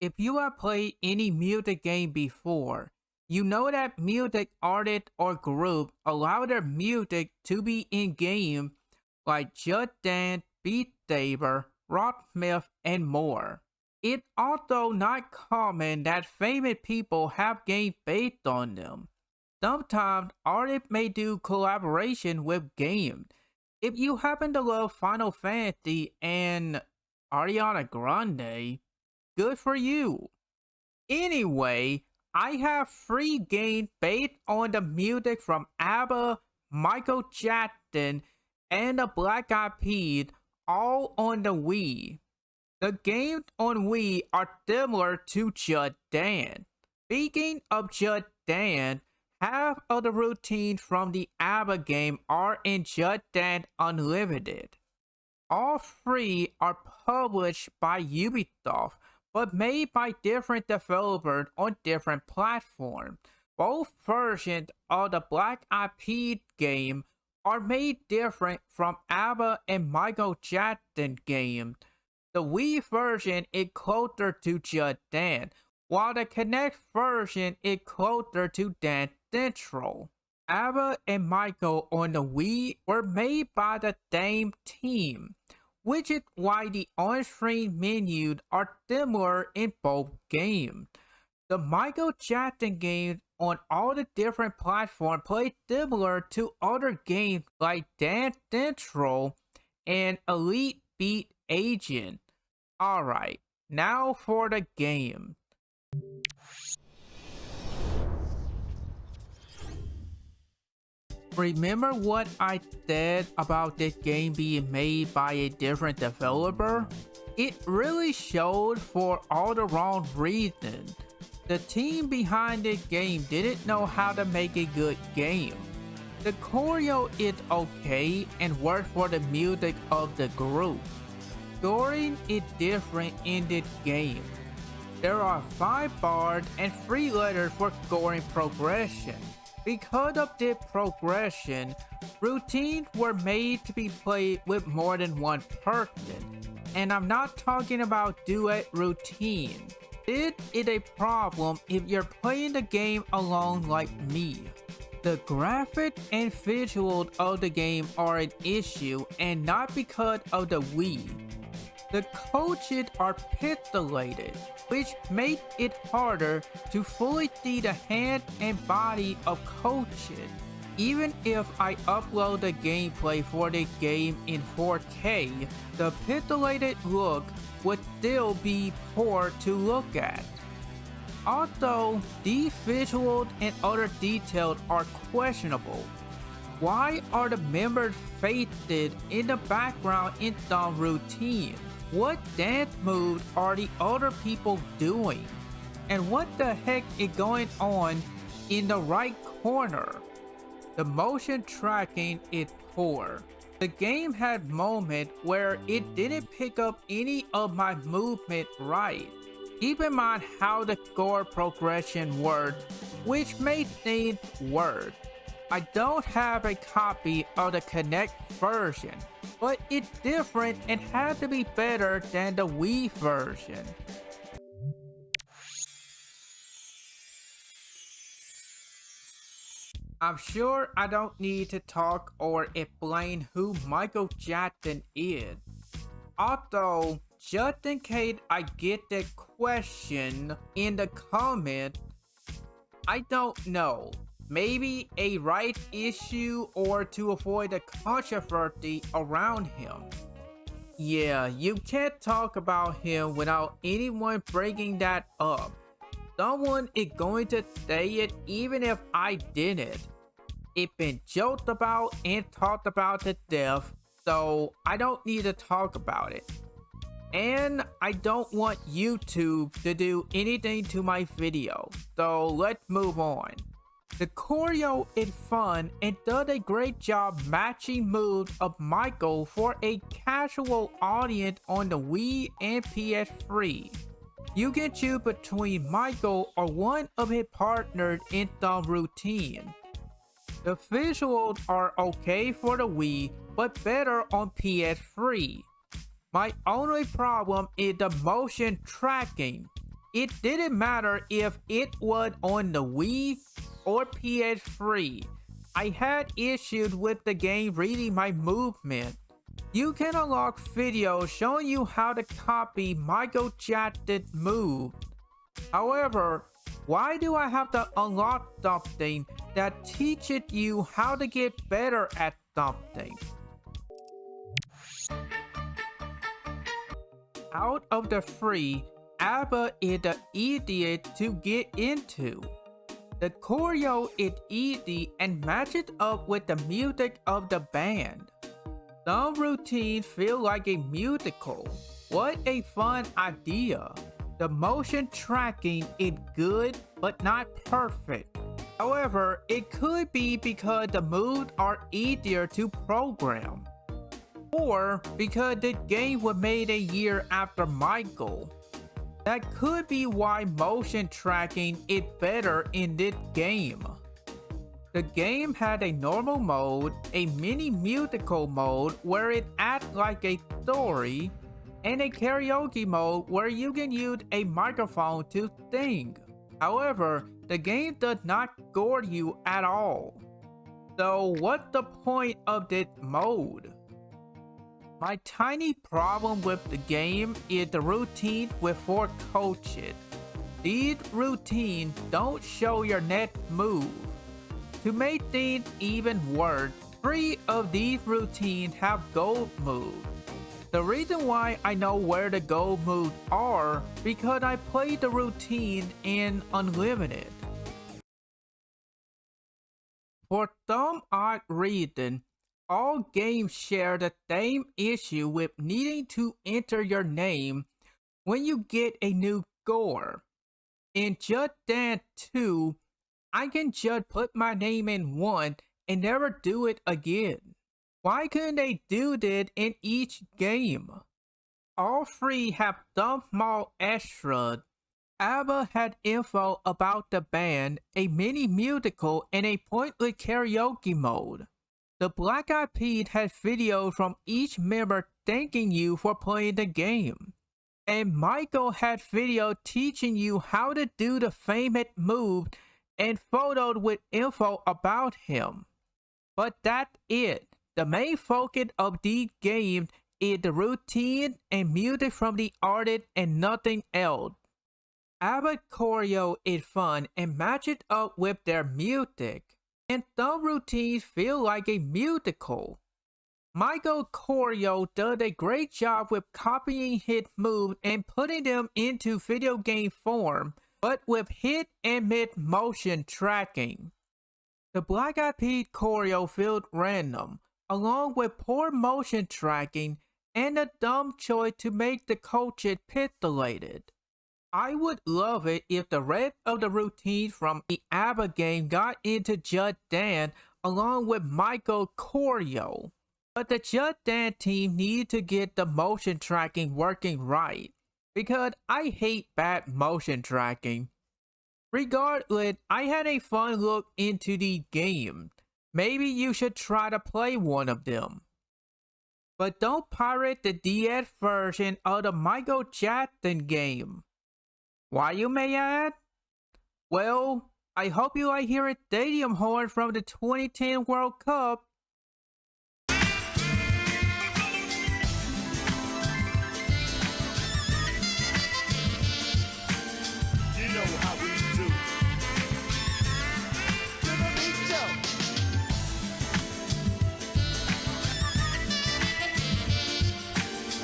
if you have played any music game before, you know that music artist or group allow their music to be in-game like Just Dance, Beat Saber, Rocksmith, and more. It's also not common that famous people have games based on them. Sometimes artists may do collaboration with games. If you happen to love Final Fantasy and Ariana Grande, good for you. Anyway, I have free games based on the music from ABBA, Michael Jackson, and the Black Eyed Peas all on the Wii. The games on Wii are similar to Just Dance. Speaking of Just Dance, half of the routines from the ABBA game are in Just Dance Unlimited. All three are published by Ubisoft, but made by different developers on different platforms. Both versions of the Black Eyed Pea game are made different from ABBA and Michael Jackson games. The Wii version is closer to Just Dance, while the Kinect version is closer to Dance Central. ABBA and Michael on the Wii were made by the same team, which is why the on-screen menus are similar in both games. The Michael Jackson games on all the different platforms play similar to other games like Dance Central and Elite Beat Agent. Alright, now for the game. Remember what I said about this game being made by a different developer? It really showed for all the wrong reasons. The team behind this game didn't know how to make a good game. The choreo is okay and works for the music of the group. Scoring is different in this game. There are 5 bars and 3 letters for scoring progression. Because of this progression, routines were made to be played with more than one person. And I'm not talking about duet routine. This is a problem if you're playing the game alone like me. The graphics and visuals of the game are an issue and not because of the Wii. The coaches are pixelated, which makes it harder to fully see the hand and body of coaches. Even if I upload the gameplay for the game in 4K, the pixelated look would still be poor to look at. Also, these visuals and other details are questionable. Why are the members faded in the background in some routine? What dance moves are the other people doing? And what the heck is going on in the right corner? The motion tracking is poor. The game had moments where it didn't pick up any of my movement right. Keep in mind how the score progression worked, which made things worse. I don't have a copy of the Kinect version, but it's different and has to be better than the Wii version. I'm sure I don't need to talk or explain who Michael Jackson is. Although, just in case I get the question in the comments, I don't know maybe a right issue or to avoid a controversy around him. Yeah, you can't talk about him without anyone breaking that up. Someone is going to say it even if I didn't. It's been joked about and talked about to death, so I don't need to talk about it. And I don't want YouTube to do anything to my video, so let's move on. The choreo is fun and does a great job matching moves of Michael for a casual audience on the Wii and PS3. You can choose between Michael or one of his partners in the routine. The visuals are okay for the Wii, but better on PS3. My only problem is the motion tracking. it didn't matter if it was on the Wii or PS3. I had issues with the game reading my movement. You can unlock videos showing you how to copy Michael Jackson's move. However, why do I have to unlock something that teaches you how to get better at something? Out of the three, ABBA is the easiest to get into. The choreo is easy and matches up with the music of the band. Some routines feel like a musical. What a fun idea. The motion tracking is good but not perfect. However, it could be because the moves are easier to program. Or because the game was made a year after Michael. That could be why motion tracking is better in this game. The game had a normal mode, a mini musical mode where it acts like a story, and a karaoke mode where you can use a microphone to sing. However, the game does not score you at all. So what's the point of this mode? My tiny problem with the game is the routine with four coaches. These routines don't show your next move. To make things even worse, three of these routines have gold moves. The reason why I know where the gold moves are because I played the routine in Unlimited. For some odd reason, all games share the same issue with needing to enter your name when you get a new score. In Just Dance 2, I can just put my name in one and never do it again. Why couldn't they do that in each game? All three have some small extras. ABBA had info about the band, a mini musical, and a pointless karaoke mode. The Black Eyed Peas has videos from each member thanking you for playing the game. And Michael had video teaching you how to do the famous move and photos with info about him. But that's it. The main focus of these games is the routine and music from the artist and nothing else. ABBA choreo is fun and matches up with their music and some routines feel like a musical. Michael Choreo does a great job with copying hit moves and putting them into video game form, but with hit and mid motion tracking. The Black Eyed Peas choreo feels random, along with poor motion tracking and a dumb choice to make the coaches pixelated. I would love it if the rest of the routines from the ABBA game got into Just Dance along with Michael Choreo. But the Just Dance team needed to get the motion tracking working right. Because I hate bad motion tracking. Regardless, I had a fun look into the game. Maybe you should try to play one of them. But don't pirate the DS version of the Michael Jackson game. Why you may add? Well, I hope you like hearing Stadium Horn from the 2010 World Cup